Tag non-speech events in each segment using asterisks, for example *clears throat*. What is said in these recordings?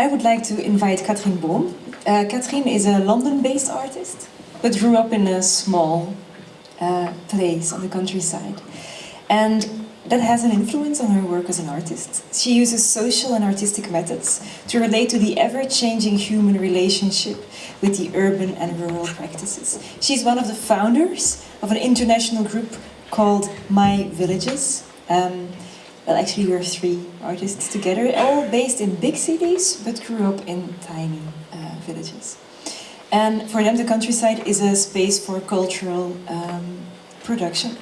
I would like to invite Kathrin Böhm. Uh, Katrien is a London-based artist, but grew up in a small uh, place on the countryside. And that has an influence on her work as an artist. She uses social and artistic methods to relate to the ever-changing human relationship with the urban and rural practices. She's one of the founders of an international group called My Villages. Um, well, actually, we're three artists together, all based in big cities, but grew up in tiny uh, villages. And for them, the countryside is a space for cultural um, production.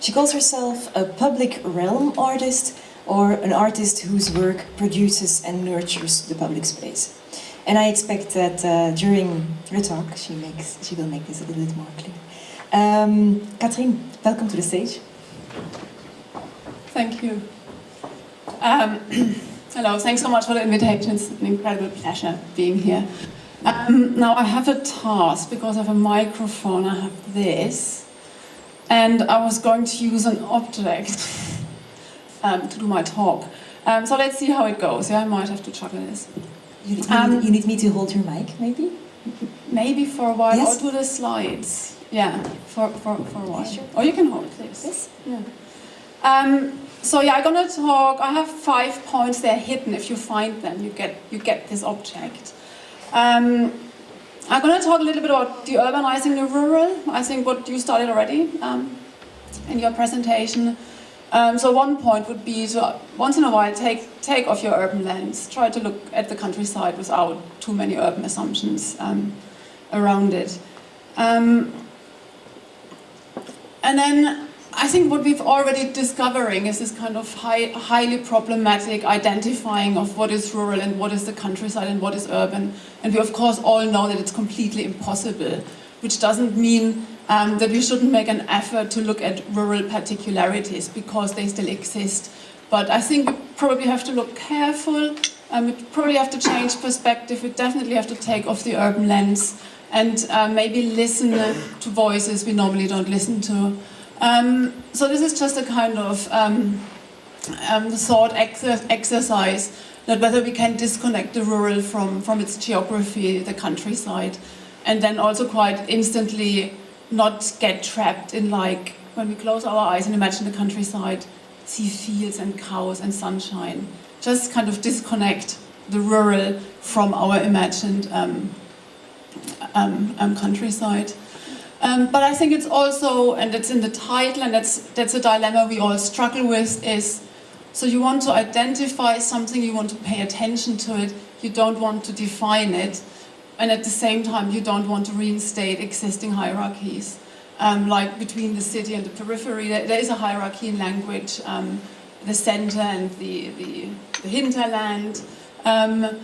She calls herself a public realm artist or an artist whose work produces and nurtures the public space. And I expect that uh, during her talk she, makes, she will make this a little bit more clear. Um, welcome to the stage. Thank you. Um, *clears throat* hello, thanks so much for the invitation. It's an incredible pleasure being here. Um, now I have a task because I have a microphone. I have this and I was going to use an object *laughs* um, to do my talk. Um, so let's see how it goes. Yeah, I might have to juggle this. You, you, um, need, you, need, me to hold your mic, maybe? Maybe for a while, yes. or do the slides. Yeah, for, for, for a while. Sure. Or you can hold this. Yes. Yeah. So yeah, I'm gonna talk, I have five points, they're hidden. If you find them, you get, you get this object. Um, I'm going to talk a little bit about deurbanizing the rural. I think what you started already um, in your presentation. Um, so one point would be to once in a while take take off your urban lens. Try to look at the countryside without too many urban assumptions um, around it. Um, and then I think what we've already discovering is this kind of high, highly problematic identifying of what is rural and what is the countryside and what is urban. And we of course all know that it's completely impossible, which doesn't mean um, that we shouldn't make an effort to look at rural particularities because they still exist. But I think we probably have to look careful, um, we probably have to change perspective, we definitely have to take off the urban lens and uh, maybe listen to voices we normally don't listen to. Um, so this is just a kind of um, um, thought exercise that whether we can disconnect the rural from, from its geography, the countryside, and then also quite instantly not get trapped in like, when we close our eyes and imagine the countryside, see fields and cows and sunshine, just kind of disconnect the rural from our imagined um, um, um countryside. Um, but I think it's also, and it's in the title, and that's, that's a dilemma we all struggle with, is so you want to identify something, you want to pay attention to it, you don't want to define it, and at the same time you don't want to reinstate existing hierarchies. Um, like between the city and the periphery, there, there is a hierarchy in language, um, the center and the, the, the hinterland, um,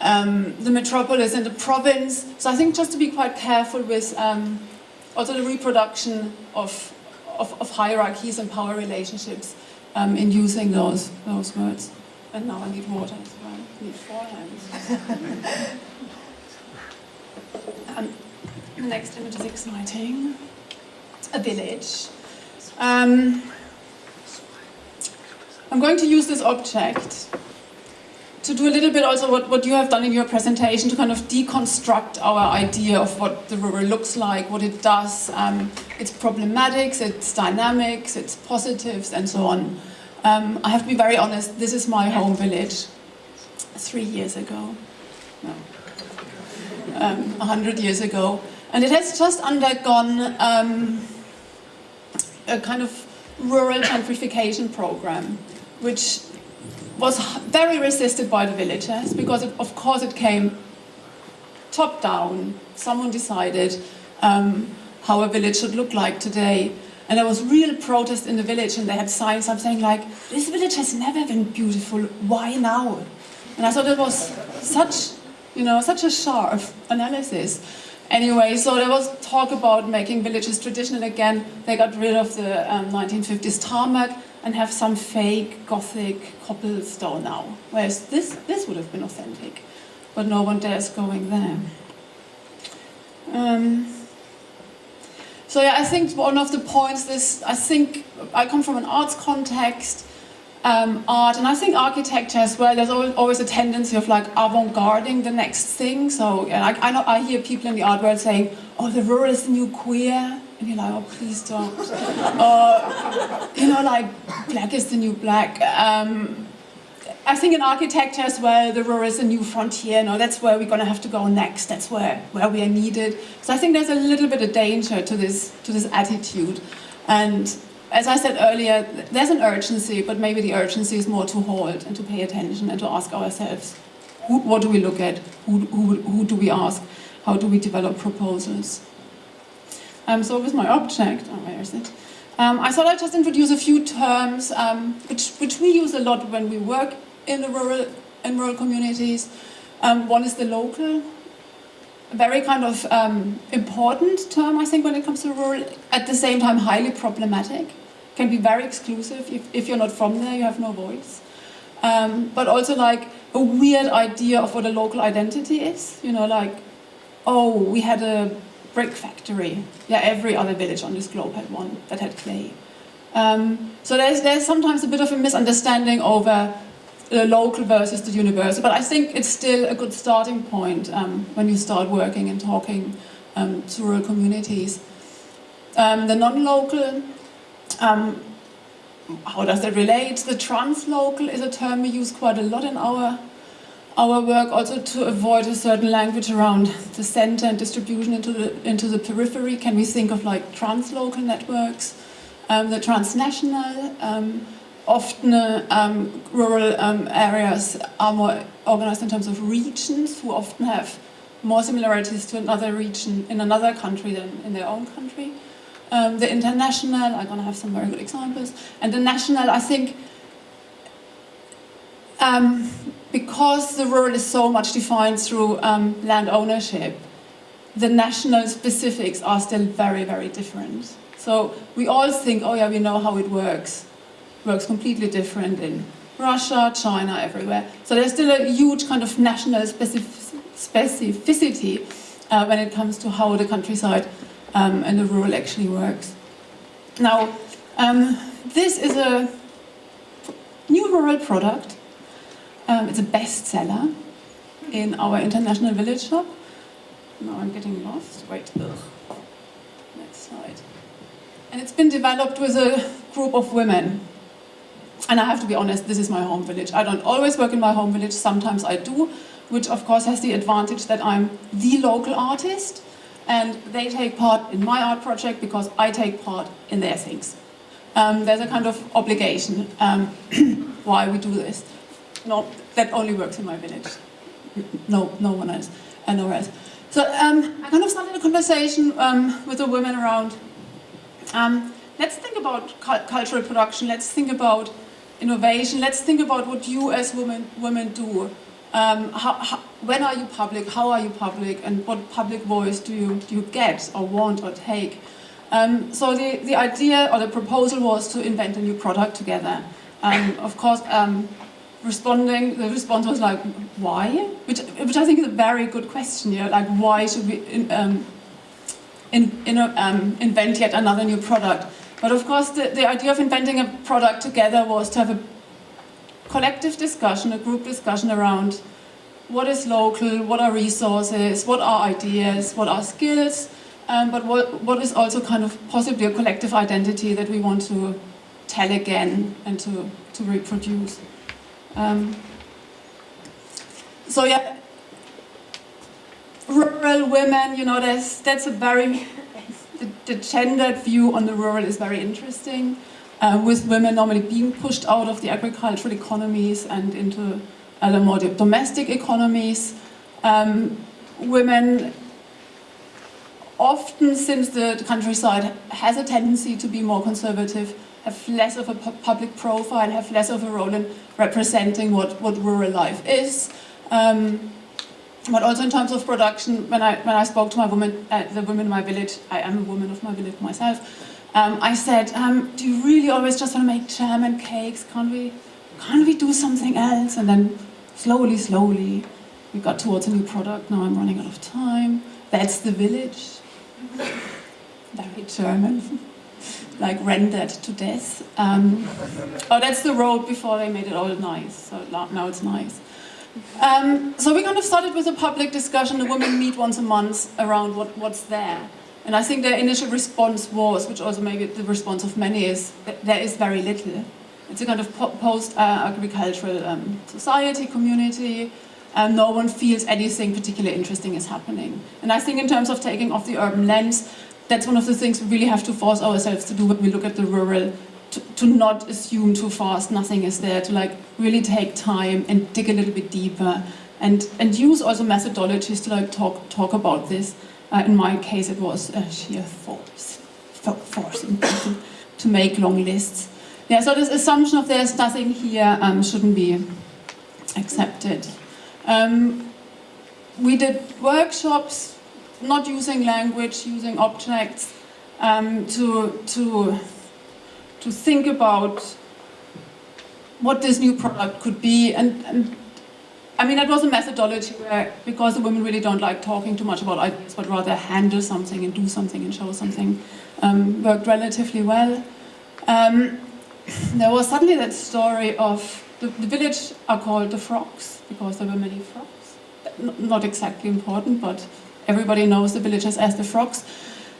um the metropolis and the province. So I think just to be quite careful with um, also the reproduction of, of, of hierarchies and power relationships um, in using those, those words. And now I need water as well. I need four hands. *laughs* um, the next image is exciting. A village. Um, I'm going to use this object to do a little bit also what, what you have done in your presentation to kind of deconstruct our idea of what the rural looks like, what it does, um, its problematics, its dynamics, its positives, and so on. Um, I have to be very honest, this is my home village three years ago, no, um, 100 years ago. And it has just undergone um, a kind of rural gentrification program, which was very resisted by the villagers because it, of course it came top down. Someone decided um, how a village should look like today. And there was real protest in the village and they had signs up saying like, this village has never been beautiful, why now? And I thought it was such, you know, such a sharp analysis. Anyway, so there was talk about making villages traditional again. They got rid of the um, 1950s tarmac and have some fake Gothic cobblestone now. Whereas this, this would have been authentic, but no one dares going there. Um, so yeah, I think one of the points is, I think I come from an arts context, um, art, and I think architecture as well. There's al- always a tendency of like avant-garding the next thing. So yeah, like, I know I hear people in the art world saying, "Oh, the rural is the new queer," and you're like, "Oh, please don't." uh, *laughs* you know, like black is the new black. Um, I think in architecture as well, the rural is a new frontier. No, that's where we're going to have to go next. That's where, where we are needed. So I think there's a little bit of danger to this to this attitude, and as I said earlier, there's an urgency, but maybe the urgency is more to hold and to pay attention and to ask ourselves, who, what do we look at? Who, who, who do we ask? How do we develop proposals? Um, so with my object, oh, where is it? Um, I thought I'd just introduce a few terms um, which, which we use a lot when we work in the rural, in rural communities. Um, one is the local, a very kind of um, important term, I think, when it comes to rural, at the same time highly problematic. Can be very exclusive. If, if you're not from there, you have no voice. Um, but also like a weird idea of what a local identity is. You know, like, oh, we had a brick factory. Yeah, every other village on this globe had one that had clay. Um, so there's, there's sometimes a bit of a misunderstanding over the local versus the universal, but I think it's still a good starting point um, when you start working and talking um, to rural communities. Um, the non-local, um, how does that relate? The translocal is a term we use quite a lot in our our work also to avoid a certain language around the center and distribution into the into the periphery. Can we think of like translocal networks, um, the transnational? Um, often uh, rural um, areas are more organized in terms of regions, who often have more similarities to another region in another country than in their own country. Um, the international, I'm going to have some very good examples, and the national, I think, um, because the rural is so much defined through um, land ownership, the national specifics are still very, very different. So we all think, oh yeah, we know how it works. It works completely different in Russia, China, everywhere. So there's still a huge kind of national specific specificity uh, when it comes to how the countryside um, and the rural actually works. Now, um, this is a new rural product um, it's a bestseller in our international village shop. Now I'm getting lost. Wait. Ugh. Next slide. And it's been developed with a group of women. And I have to be honest, this is my home village. I don't always work in my home village, sometimes I do, which of course has the advantage that I'm the local artist and they take part in my art project because I take part in their things. Um, there's a kind of obligation um, *clears throat* why we do this that only works in my village. No, no one else, and uh, nowhere else. So um, I kind of started a conversation um, with the women around. Um, let's think about cu cultural production. Let's think about innovation. Let's think about what you as women women do. Um, how, how, when are you public? How are you public? And what public voice do you do you get or want or take? Um, so the the idea or the proposal was to invent a new product together. Um, of course responding, the response was like, why? Which, which I think is a very good question, you know, like why should we in, um, in, in, a, um, invent yet another new product? But of course the, the idea of inventing a product together was to have a collective discussion, a group discussion around what is local, what are resources, what are ideas, what are skills, um, but what, what is also kind of possibly a collective identity that we want to tell again and to, to reproduce. Um, so yeah, rural women, you know, that's, that's a very, *laughs* the, the gendered view on the rural is very interesting, uh, with women normally being pushed out of the agricultural economies and into other more domestic economies. Um, women often, since the countryside has a tendency to be more conservative, have less of a pu public profile, have less of a role in representing what, what rural life is. Um, but also in terms of production, when I, when I spoke to my woman, uh, the women in my village, I am a woman of my village myself, um, I said, um, do you really always just want to make jam and cakes? Can't we, can't we do something else? And then slowly, slowly, we got towards a new product. Now I'm running out of time. That's the village. Very German. Like rendered to death. Um, oh, that's the road before they made it all nice. So now it's nice. Um, so we kind of started with a public discussion. The women meet once a month around what, what's there. And I think their initial response was, which also maybe the response of many is, that there is very little. It's a kind of post-agricultural um, society, community, and no one feels anything particularly interesting is happening. And I think in terms of taking off the urban lens, that's one of the things we really have to force ourselves to do when we look at the rural, to, to not assume too fast nothing is there, to like really take time and dig a little bit deeper and, and use also methodologies to like talk, talk about this. Uh, in my case, it was uh, sheer force, forcing people to make long lists. Yeah, so this assumption of there's nothing here um, shouldn't be accepted. Um, we did workshops, not using language, using objects, um, to, to, to think about what this new product could be. And, and I mean, that was a methodology where, because the women really don't like talking too much about ideas, but rather handle something and do something and show something, um, worked relatively well. Um, there was suddenly that story of the, the, village are called the frogs because there were many frogs. Not exactly important, but everybody knows the villagers as the frogs.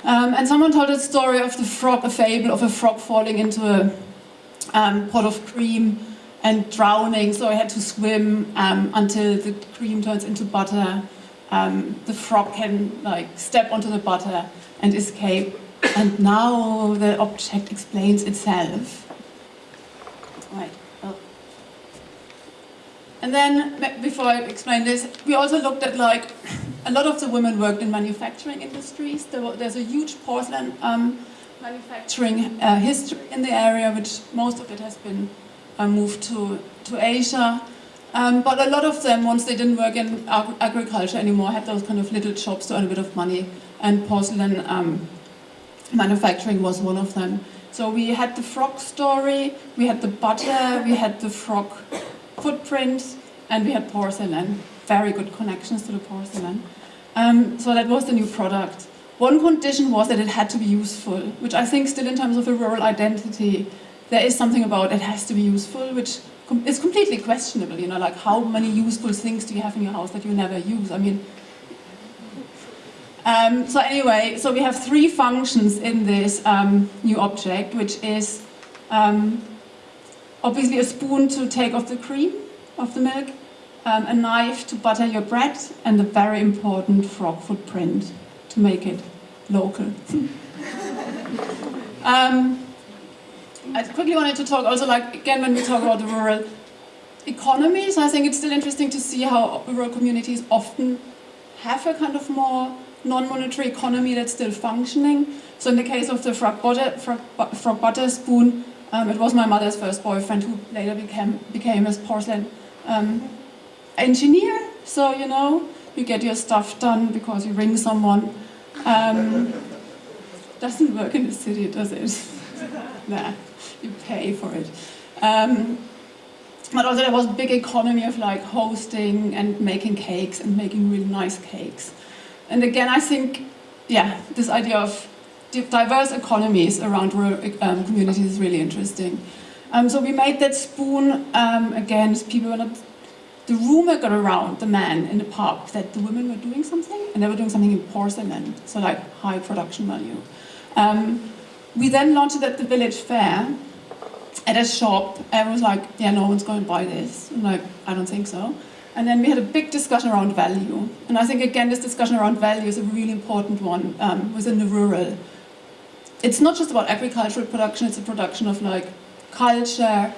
Um, and someone told a story of the frog, a fable of a frog falling into a um, pot of cream and drowning, so I had to swim um, until the cream turns into butter. Um, the frog can like step onto the butter and escape, and now the object explains itself. Right. And then, before I explain this, we also looked at like, a lot of the women worked in manufacturing industries. There there's a huge porcelain um, manufacturing uh, history in the area, which most of it has been uh, moved to, to Asia. Um, but a lot of them, once they didn't work in ag agriculture anymore, had those kind of little jobs to earn a bit of money. And porcelain um, manufacturing was one of them. So we had the frog story, we had the butter, we had the frog footprint, and we had porcelain. Very good connections to the porcelain. Um, so that was the new product. One condition was that it had to be useful, which I think still in terms of a rural identity, there is something about it has to be useful, which is completely questionable, you know, like how many useful things do you have in your house that you never use? I mean, um, so anyway, so we have three functions in this um, new object, which is um, obviously a spoon to take off the cream of the milk, um, a knife to butter your bread, and a very important frog footprint to make it local. *laughs* Um, I quickly wanted to talk also like, again, when we talk about the rural economies, I think it's still interesting to see how rural communities often have a kind of more non-monetary economy that's still functioning. So in the case of the frog butter, frog, frog butter spoon, um, it was my mother's first boyfriend who later became, became a porcelain um, engineer. So, you know, you get your stuff done because you ring someone. Um, doesn't work in the city, does it? *laughs* nah, you pay for it. Um, but also there was a big economy of like hosting and making cakes and making really nice cakes. And again, I think, yeah, this idea of diverse economies around rural um, communities is really interesting. Um, so we made that spoon, um, again, people were not, the rumor got around the man in the pub that the women were doing something, and they were doing something in porcelain, so like high production value. Um, we then launched it at the village fair, at a shop, everyone was like, yeah, no one's going to buy this. I'm like, I don't think so. And then we had a big discussion around value. And I think, again, this discussion around value is a really important one um, within the rural. It's not just about agricultural production, it's a production of like culture,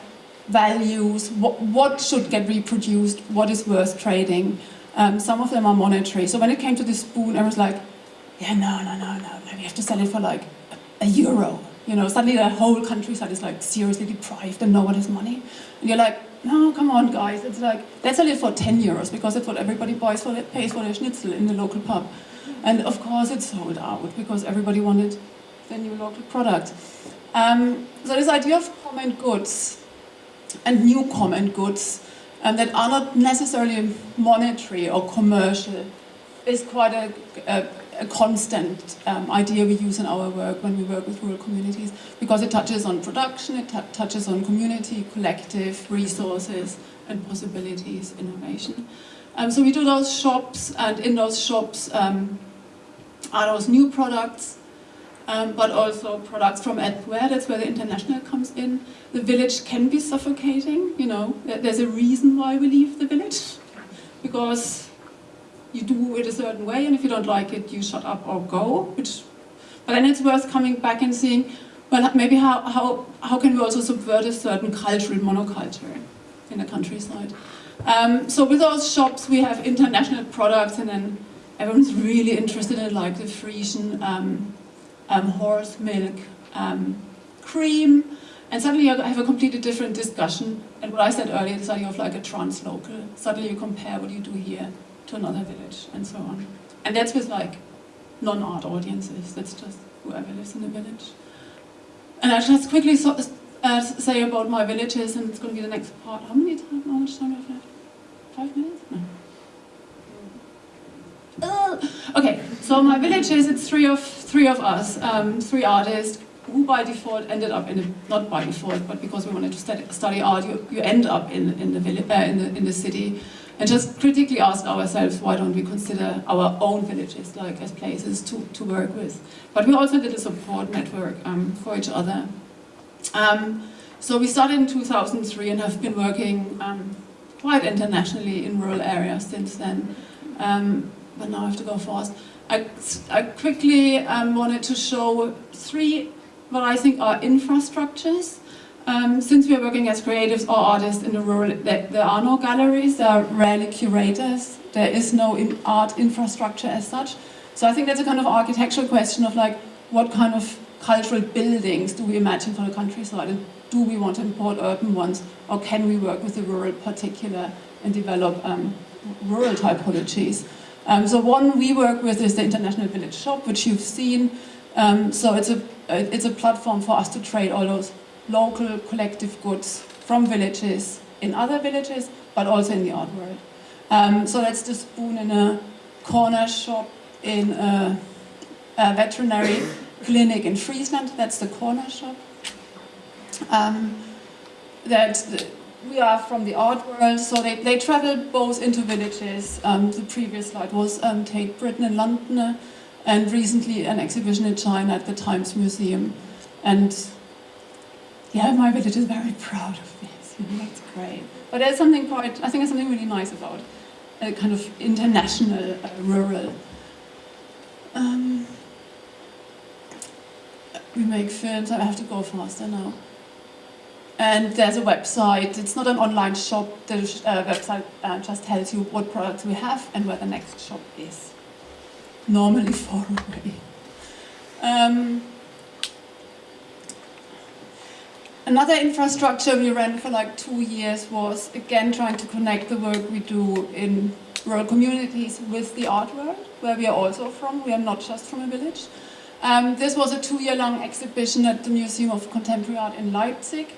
values, what, what should get reproduced, what is worth trading. Um, some of them are monetary. So when it came to the spoon, I was like, yeah, no, no, no, no, we have to sell it for like a euro. You know, suddenly the whole countryside is like seriously deprived and no one has money. And you're like, no, come on, guys. It's like, let's sell it for 10 euros because that's what everybody buys for, pays for their schnitzel in the local pub. And of course it sold out because everybody wanted the new local product. Um, so this idea of common goods and new common goods um, that are not necessarily monetary or commercial is quite a, a, a constant um, idea we use in our work when we work with rural communities because it touches on production, it touches on community, collective resources, and possibilities, innovation. Um, so we do those shops, and in those shops um, are those new products, um, but also products from elsewhere. That's where the international comes in. The village can be suffocating. You know, there's a reason why we leave the village, because you do it a certain way, and if you don't like it, you shut up or go. Which, but then it's worth coming back and seeing, well, maybe how, how, how can we also subvert a certain cultural monoculture in the countryside. Um, so with those shops, we have international products, and then everyone's really interested in like the Frisian um, um, horse milk um, cream, and suddenly you have a completely different discussion. And what I said earlier, the idea of like a trans-local. Suddenly you compare what you do here to another village and so on. And that's with like non-art audiences, that's just whoever lives in the village. And I just quickly so, uh, say about my villages, and it's going to be the next part. How many time, how much time do I have left? Five minutes? No. Uh, okay, so my village is it's three of, three of us, um, three artists, who by default ended up in a, not by default, but because we wanted to study, study art, you, you end up in, in, the village, uh, in, the, in the city and just critically ask ourselves why don't we consider our own villages like as places to, to work with. But we also did a support network um, for each other. Um, so we started in 2003 and have been working um, quite internationally in rural areas since then. Um, but now I have to go fast. I, I quickly um, wanted to show three what I think are infrastructures um, since we are working as creatives or artists in the rural, there, there, are no galleries, there are rarely curators, there is no in art infrastructure as such. So I think that's a kind of architectural question of like, what kind of cultural buildings do we imagine for the countryside? Do we want to import urban ones? Or can we work with the rural particular and develop um, rural typologies? Um, so one we work with is the International Village Shop, which you've seen. Um, so it's a, it's a platform for us to trade all those local collective goods from villages in other villages, but also in the art world. Um, so that's the spoon in a corner shop in a, a veterinary *coughs* clinic in Friesland. That's the corner shop. Um, that we are from the art world, so they, they travel both into villages. Um, the previous slide was um, Tate Britain in London, and recently an exhibition in China at the Times Museum. And yeah, my village is very *laughs* proud of this. You know, that's great. But there's something quite, I think there's something really nice about a kind of international, uh, rural. Um, we make films, I have to go faster now. And there's a website, it's not an online shop, the uh, website uh, just tells you what products we have and where the next shop is. Normally *laughs* far away. Um, Another infrastructure we ran for like two years was again trying to connect the work we do in rural communities with the art world, where we are also from. We are not just from a village. Um, this was a two-year-long exhibition at the Museum of Contemporary Art in Leipzig,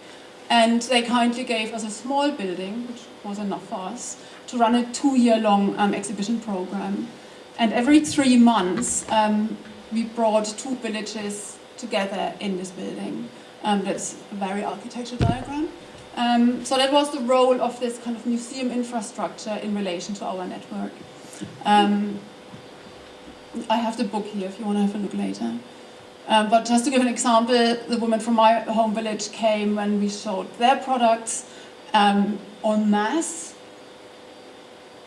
and they kindly gave us a small building, which was enough for us, to run a two-year-long um, exhibition program. And every three months, um, we brought two villages together in this building. Um, that's a very architectural diagram. Um, so that was the role of this kind of museum infrastructure in relation to our network. Um, I have the book here if you want to have a look later. Um, but just to give an example, the women from my home village came when we showed their products um, en masse.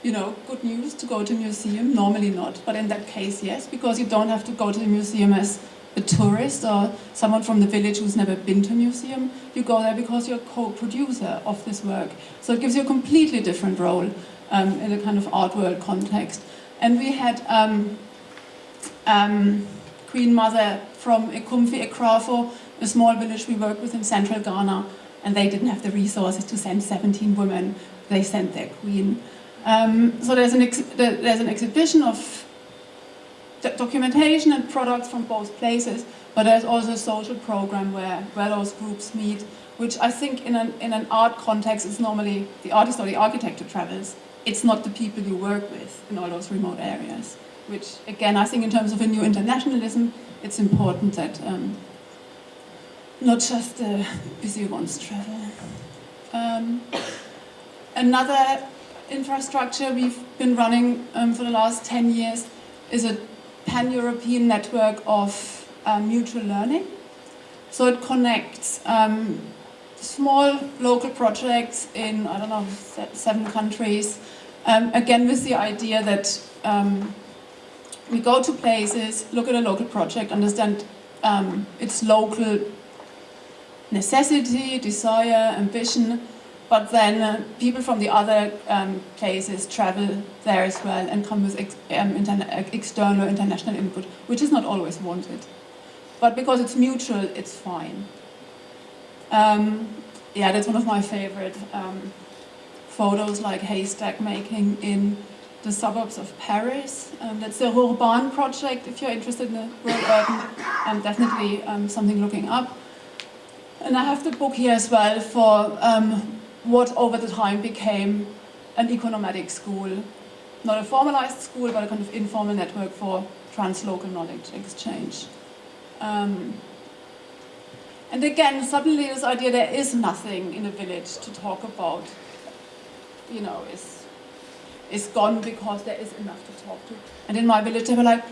You know, good news to go to a museum, normally not, but in that case, yes, because you don't have to go to the museum as a tourist or someone from the village who's never been to a museum. You go there because you're co-producer of this work. So it gives you a completely different role um, in a kind of art world context. And we had um, um, Queen Mother from Ekumfi Ekrafo, a small village we work with in central Ghana, and they didn't have the resources to send 17 women. They sent their queen. Um, so there's an, there's an exhibition of documentation and products from both places, but there's also a social program where, where those groups meet, which I think in an, in an art context is normally the artist or the architect who travels, it's not the people you work with in all those remote areas. Which, again, I think in terms of a new internationalism, it's important that um, not just the busy ones travel. Um, another infrastructure we've been running um, for the last 10 years is a pan-European network of um, mutual learning. So it connects um, small local projects in, I don't know, seven countries, um, again with the idea that we go to places, look at a local project, understand um, its local necessity, desire, ambition, but then uh, people from the other um, places travel there as well and come with ex um, external international input, which is not always wanted. But because it's mutual, it's fine. Um, yeah, that's one of my favorite um, photos, like haystack making in the suburbs of Paris. Um, that's the Rurban project, if you're interested in the rural urban, um, definitely um, something looking up. And I have the book here as well for um, what over the time became an eco-nomadic school. Not a formalized school, but a kind of informal network for translocal knowledge exchange. Um, and again, suddenly this idea there is nothing in a village to talk about, you know, is is gone because there is enough to talk to. And in my village, they were like,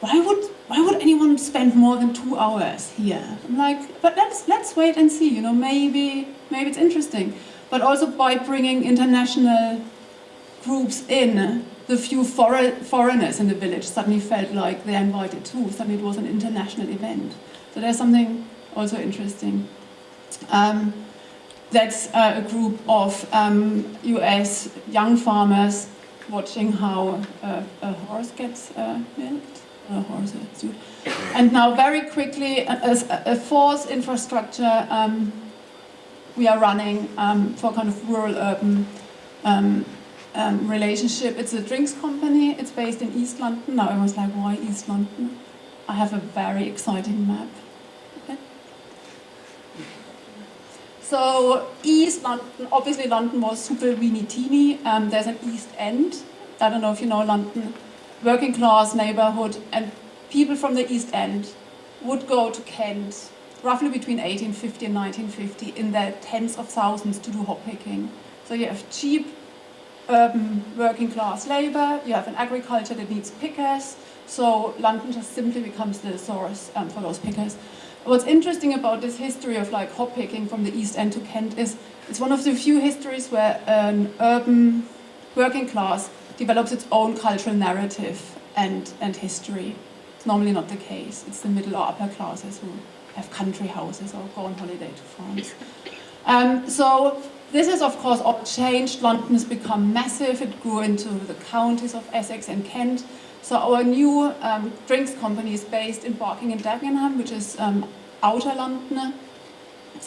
why would why would anyone spend more than two hours here? I'm like, but let's let's wait and see. You know, maybe maybe it's interesting. But also by bringing international groups in, the few for foreigners in the village suddenly felt like they're invited too. Suddenly it was an international event. So there's something also interesting. Um, that's uh, a group of um, US young farmers watching how a horse gets uh, milked, a horse. And now very quickly, as a, fourth infrastructure um, we are running um, for kind of rural-urban um, um, relationship. It's a drinks company, it's based in East London. Now I was like, why East London? I have a very exciting map. So East London, obviously London was super weeny teeny. Um, there's an East End. I don't know if you know London. Working class neighborhood and people from the East End would go to Kent roughly between 1850 and 1950 in their tens of thousands to do hop picking. So you have cheap urban working class labor, you have an agriculture that needs pickers, so London just simply becomes the source um, for those pickers. What's interesting about this history of like hop picking from the East End to Kent is it's one of the few histories where an urban working class develops its own cultural narrative and, and history. It's normally not the case. It's the middle or upper classes who have country houses or go on holiday to France. *laughs* Um, so this has of course all changed. London has become massive. It grew into the counties of Essex and Kent. So our new um, drinks company is based in Barking and Dagenham, which is um, outer.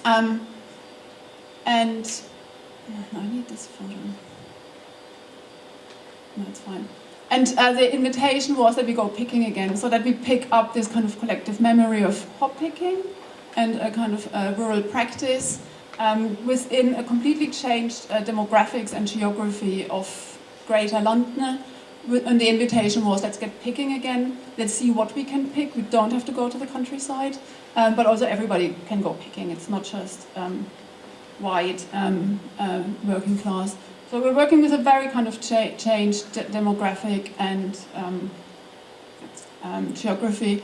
Um, and I need this photo. No, it's fine. And uh, the invitation was that we go picking again, so that we pick up this kind of collective memory of hop picking and a kind of uh, rural practice um, within a completely changed uh, demographics and geography of Greater London and the invitation was let's get picking again, let's see what we can pick. We don't have to go to the countryside, um, but also everybody can go picking. It's not just um, white um, uh, working class. So we're working with a very kind of cha changed de demographic and um, um, geography.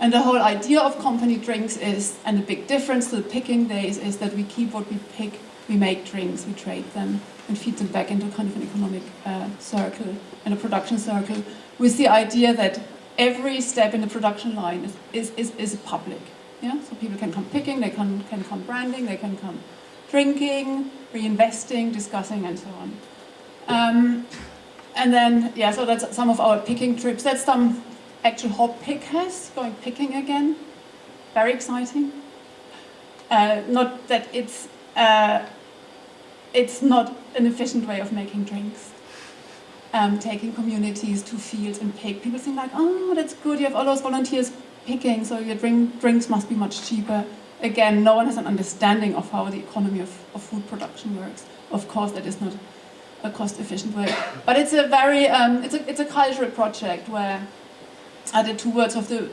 And the whole idea of company drinks is, and the big difference to the picking days is that we keep what we pick, we make drinks, we trade them and feed them back into kind of an economic uh, circle and a production circle with the idea that every step in the production line is, is, is, is public. Yeah? So people can come picking, they can, can come branding, they can come drinking, reinvesting, discussing and so on. Um, and then, yeah, so that's some of our picking trips. That's some actual hop pickers going picking again. Very exciting. Uh, not that it's uh, it's not an efficient way of making drinks. Um, taking communities to fields and pick. People think like, oh, that's good, you have all those volunteers picking, so your drink, drinks must be much cheaper. Again, no one has an understanding of how the economy of, of food production works. Of course, that is not a cost-efficient way. But it's a very, um, it's, a, it's a cultural project where uh, the two words of the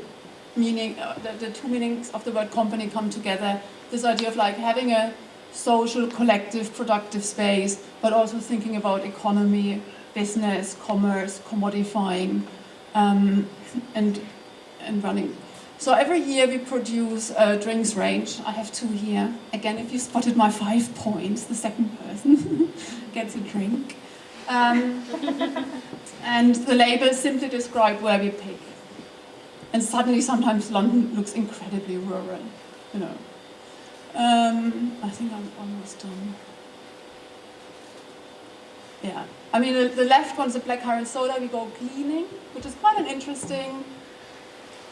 meaning, uh, the, the two meanings of the word company come together. This idea of like having a social, collective, productive space, but also thinking about economy, business, commerce, commodifying, um, and, and running. So every year we produce a drinks range. I have two here. Again, if you spotted my five points, the second person *laughs* gets a drink. Um, *laughs* and the labels simply describe where we pick. And suddenly, sometimes London looks incredibly rural, you know. Um, I think I'm almost done. Yeah, I mean, the, the left one's a blackcurrant soda. We go gleaning, which is quite an interesting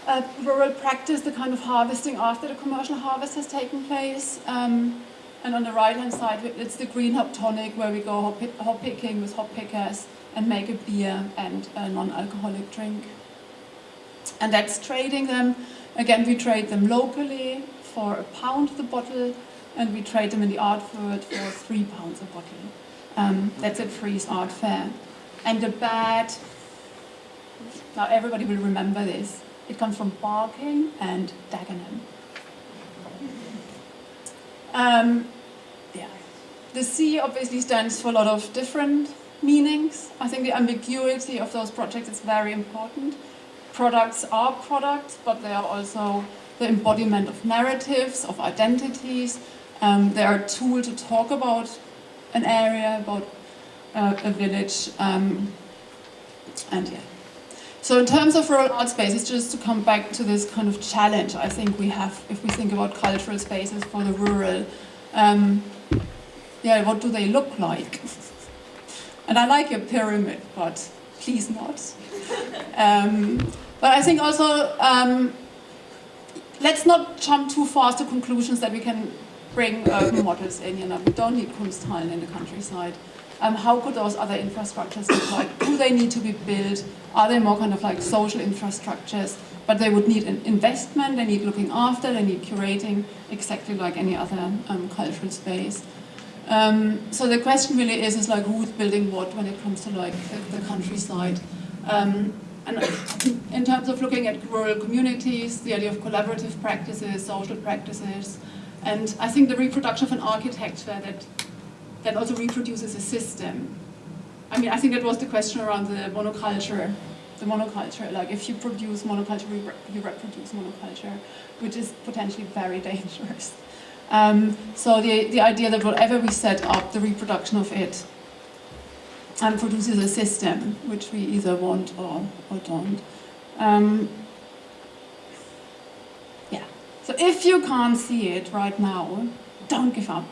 uh, rural practice, the kind of harvesting after the commercial harvest has taken place. Um, and on the right-hand side, it's the green hop tonic, where we go hop, hop picking with hop pickers and make a beer and a non-alcoholic drink. And that's trading them. Again, we trade them locally for a pound the bottle, and we trade them in the art world for three pounds a bottle. Um, that's at Frieze Art Fair. And the bad, now everybody will remember this, it comes from Barking and Dagenham. Um, yeah. The C obviously stands for a lot of different meanings. I think the ambiguity of those projects is very important. Products are products, but they are also the embodiment of narratives, of identities. Um, they are a tool to talk about an area, about uh, a village, um, and yeah. So in terms of rural art spaces, just to come back to this kind of challenge I think we have if we think about cultural spaces for the rural, um, yeah, what do they look like? and I like your pyramid, but please not. *laughs* Um, but I think also, um, let's not jump too fast to conclusions that we can bring urban models in, you know, we don't need Kunsthallen in the countryside. Um, how could those other infrastructures look like? Do they need to be built? Are they more kind of like social infrastructures? But they would need an investment, they need looking after, they need curating, exactly like any other um, cultural space. Um, so the question really is, is like who's building what when it comes to like the, the countryside. Um, and in terms of looking at rural communities, the idea of collaborative practices, social practices, and I think the reproduction of an architecture that, that also reproduces a system. I mean, I think that was the question around the monoculture. The monoculture, like if you produce monoculture, you reproduce monoculture, which is potentially very *laughs* dangerous. Um, so the, the idea that whatever we set up, the reproduction of it, and produces a system, which we either want or, or don't. Um, yeah. so if you can't see it right now, don't give up.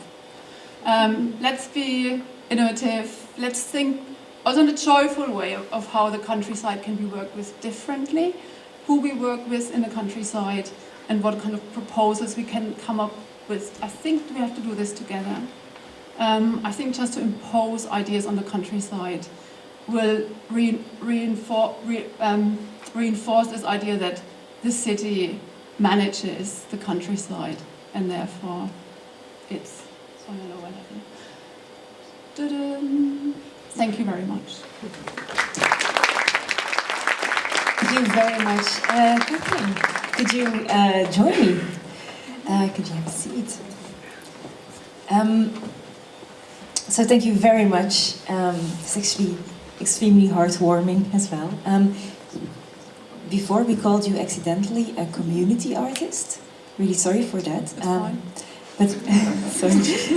Um, let's be innovative. Let's think also in a joyful way of, of, how the countryside can be worked with differently, who we work with in the countryside, and what kind of proposals we can come up with. I think we have to do this together. Um, I think just to impose ideas on the countryside will re reinfor re um, reinforce this idea that the city manages the countryside and therefore it's on a lower level. Thank you very much. Thank you very much. Uh, Catherine, could you uh, join me? Uh, could you have a seat? Um, so thank you very much. Um, it's actually extremely heartwarming as well. Um, before we called you accidentally a community artist. Really sorry for that. Um, but *laughs* sorry,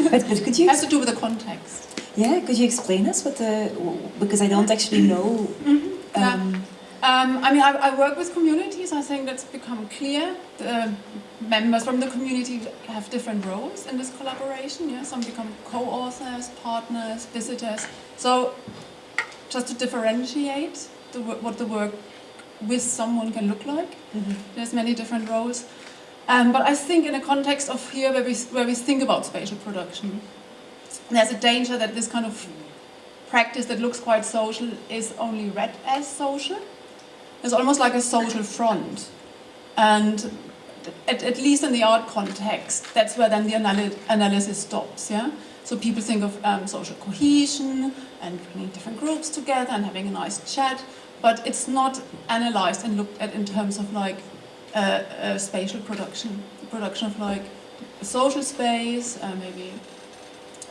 but, but could you? It has to do with the context. Yeah, could you explain us what the? Because I don't actually know. Mm -hmm. yeah. Um, um, I mean, I, I, work with communities. I think that's become clear. The members from the community have different roles in this collaboration. Yeah, some become co-authors, partners, visitors. So, just to differentiate the, what the work with someone can look like. Mm -hmm. There's many different roles. Um, but I think in a context of here where we, where we think about spatial production, there's a danger that this kind of practice that looks quite social is only read as social. It's almost like a social front. And at, at least in the art context, that's where then the analy analysis stops, yeah? So people think of um, social cohesion and bringing different groups together and having a nice chat, but it's not analyzed and looked at in terms of like uh, uh, spatial production, production of like social space, uh, maybe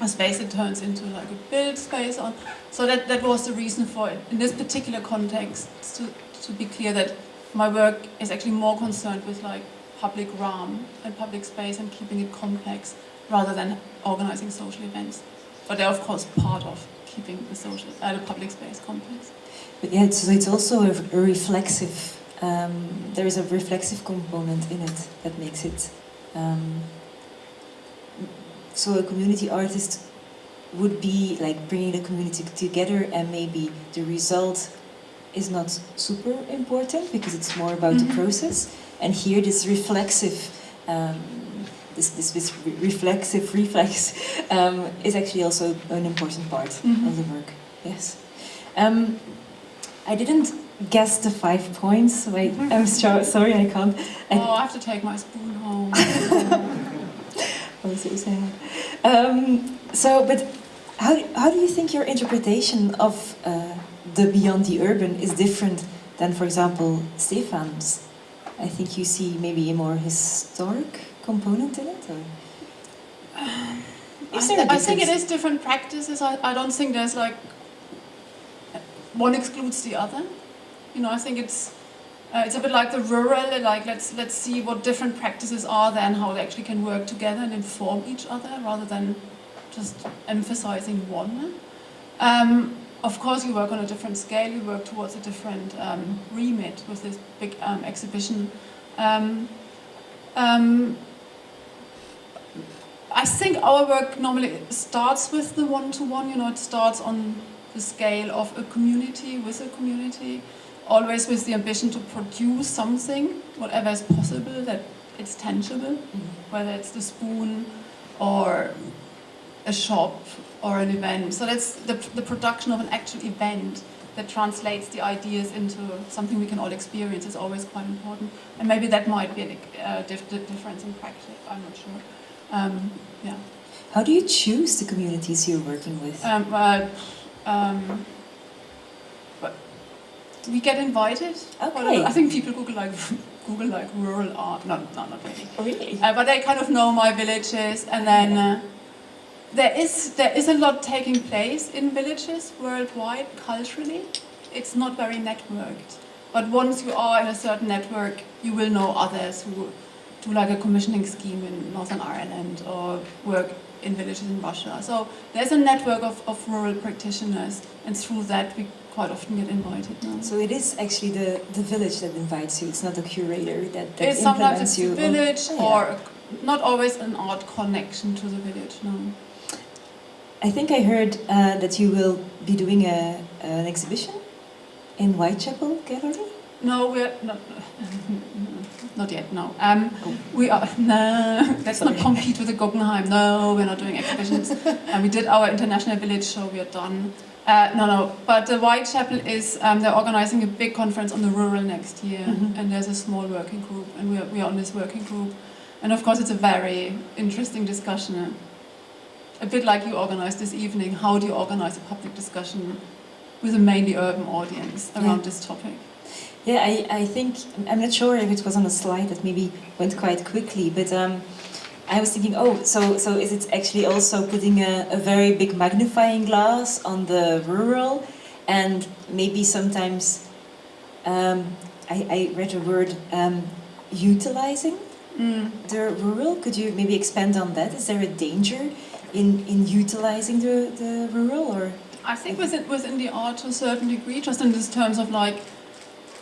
a space that turns into like a built space on. So that, that was the reason for it. In this particular context, to, to be clear that my work is actually more concerned with like public realm and public space and keeping it complex rather than organizing social events. But they're of course part of keeping the social, uh, the public space complex. But yeah, so it's also a, a reflexive. Um, there is a reflexive component in it that makes it. Um, so a community artist would be like bringing the community together, and maybe the result is not super important because it's more about Mhm. the process. And here, this reflexive. Um, this, this, this re- reflexive *laughs* reflex um, is actually also an important part Mhm. of the work. Yes. Um, I didn't guess the five points. So I, I'm so, sorry, I can't. I, oh, I have to take my spoon home. Oh, so sad. Um, so, but how, how do you think your interpretation of uh, the Beyond the Urban is different than, for example, Stefan's? I think you see maybe a more historic component in it? Or? I, Is there a th- I think it difference? is different practices. I, I don't think there's like one excludes the other. You know, I think it's uh, it's a bit like the rural. Like let's let's see what different practices are there and how they actually can work together and inform each other rather than just emphasizing one. Um, of course, you work on a different scale. You work towards a different um, remit with this big um, exhibition. Um, um, I think our work normally starts with the one-to-one. You know, it starts on the scale of a community with a community, always with the ambition to produce something, whatever is possible, that it's tangible, whether it's the spoon or a shop or an event. So that's the, the production of an actual event that translates the ideas into something we can all experience is always quite important. And maybe that might be a uh, dif- di- difference in practice, I'm not sure. Um, yeah. How do you choose the communities you're working with? Um, uh, um, we get invited. Okay. I think people Google like *laughs* Google like rural art. No, no, not really. Oh, really? Uh, but they kind of know my villages, and then uh, there is there is a lot taking place in villages worldwide culturally. It's not very networked, but once you are in a certain network, you will know others who do like a commissioning scheme in Northern Ireland or work in villages in Russia. So there's a network of, of rural practitioners, and through that we quite often get invited now. So it is actually the, the village that invites you. It's not a curator that, that It's sometimes it's you. the village Oh, yeah. or not always an art connection to the village. No. I think I heard uh, that you will be doing a, an exhibition in Whitechapel Gallery. No, we're not. *laughs* Not yet. No. Um, Oh. we are. *laughs* No, let's not compete with the Guggenheim. No, we're not doing exhibitions. *laughs* and we did our international village show. We are done. Uh, no, no. But the Whitechapel is. Um, they're organizing a big conference on the rural next year, Mhm. and there's a small working group, and we are, we are on this working group. And of course, it's a very interesting discussion. A bit like you organized this evening. How do you organize a public discussion with a mainly urban audience around Yeah. this topic? Yeah, I, I think, I'm not sure if it was on a slide that maybe went quite quickly, but um, I was thinking, oh, so, so is it actually also putting a, a very big magnifying glass on the rural and maybe sometimes, um, I, I read a word, um, utilizing Mm. the rural? Could you maybe expand on that? Is there a danger in, in utilizing the, the rural or? I think within, within the art to a certain degree, just in this terms of like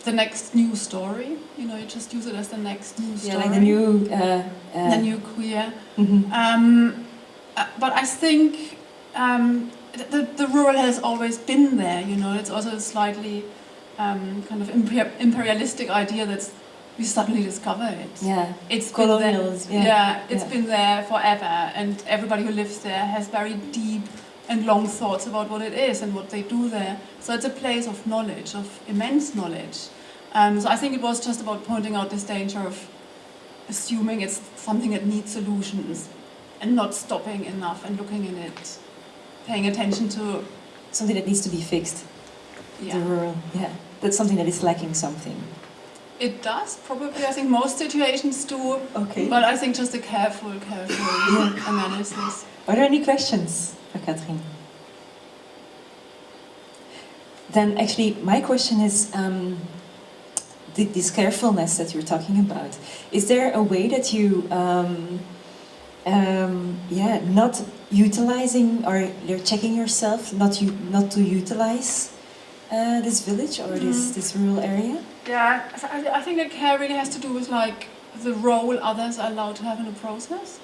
the next new story, you know, you just use it as the next new story. Yeah, like the new... Uh, uh, the new queer. mhm. Um, uh, but I think um, the, the, rural has always been there, you know, it's also a slightly um, kind of imper- imperialistic idea that we suddenly discover it. Yeah, It's been there- yeah. yeah, it's Yeah. been there forever, and everybody who lives there has very deep and long thoughts about what it is and what they do there. So it's a place of knowledge, of immense knowledge. Um, so I think it was just about pointing out this danger of assuming it's something that needs solutions and not stopping enough and looking in it, paying attention to, Something that needs to be fixed. yeah. The rural, yeah. That's something that is lacking something. It does, probably. I think most situations do. Okay. But I think just a careful, careful *coughs* analysis. Are there any questions for Kathrin? Then actually, my question is, um, this carefulness that you're talking about, is there a way that you, um, um, yeah, not utilizing or you're checking yourself not you not to utilize uh, this village or this Mm. this rural area? Yeah, I, I think that care really has to do with like the role others are allowed to have in the process.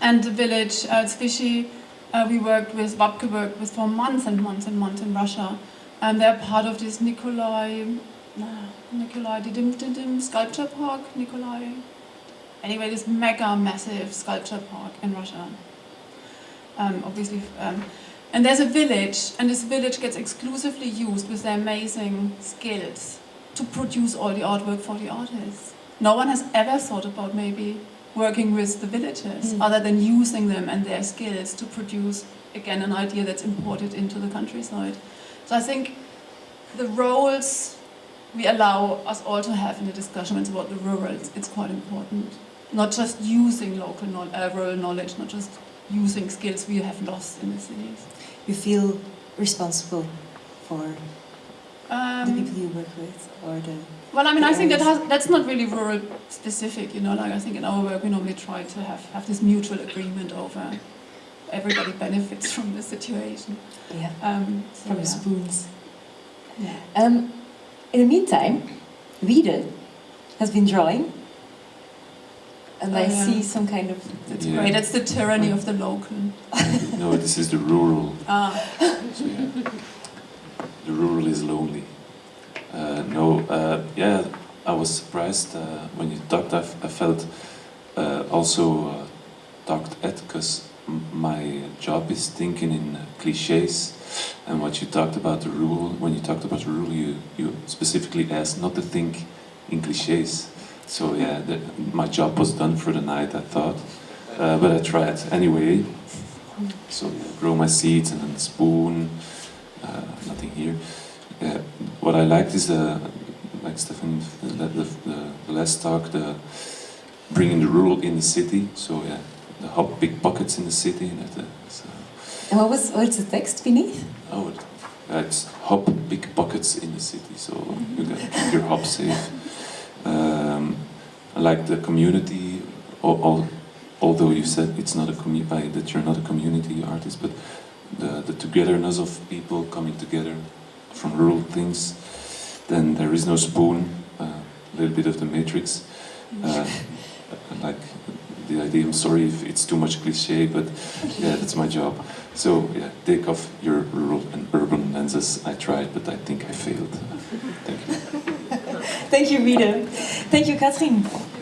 And the village, uh, Vichy, uh, we worked with, Wapke worked with for months and months and months in Russia. And they're part of this Nikolai, Nikolai Didim Didim sculpture park, Nikolai. Anyway, this mega massive sculpture park in Russia. Um, obviously, um, and there's a village, and this village gets exclusively used with their amazing skills to produce all the artwork for the artists. No one has ever thought about maybe working with the villagers Mm. other than using them and their skills to produce again an idea that's imported into the countryside. So I think the roles we allow us all to have in the discussions about the rural, it's, quite important. Not just using local knowl- uh, rural knowledge, not just using skills we have lost in the cities. You feel responsible for the Um, people you work with or the Well, I mean, I think that has, that's not really rural specific, you know. Like I think in our work we normally try to have, have this mutual agreement over everybody benefits from the situation. yeah Um, so, from the yeah. spoons. Yeah. Um, in the meantime, Wiede has been drawing, and Oh, I yeah. see some kind of. That's Yeah. great. That's the tyranny of the local. *laughs* no, this is the rural. Ah, So yeah, the rural is lonely. Uh, no, uh, yeah, I was surprised uh, when you talked. I, felt also talked at because my job is thinking in cliches. And what you talked about the rule when you talked about rural, you, you specifically asked not to think in cliches. So yeah, the, my job was done for the night, I thought. Uh, but I tried anyway. So yeah, grow my seeds and then spoon, uh, nothing here. Uh, what I liked is the, like Stefan, the, the, the, the last talk, the bringing the rural in the city. So yeah, the hop big pockets in the city. That, uh, so, And what was what's the text beneath? oh, it, uh, it's hop big pockets in the city. So you got keep your hop safe. Um, I like the community. All, all, although you said it's not a community, that you're not a community artist, but the, the togetherness of people coming together from rural things. Then there is no spoon, uh, a little bit of the matrix. *laughs* Uh, like the idea, I'm sorry if it's too much cliche, but yeah, that's my job. So yeah, take off your rural and urban lenses. I tried, but I think I failed. Thank you. *laughs* Thank you. Thank you, Kathrin.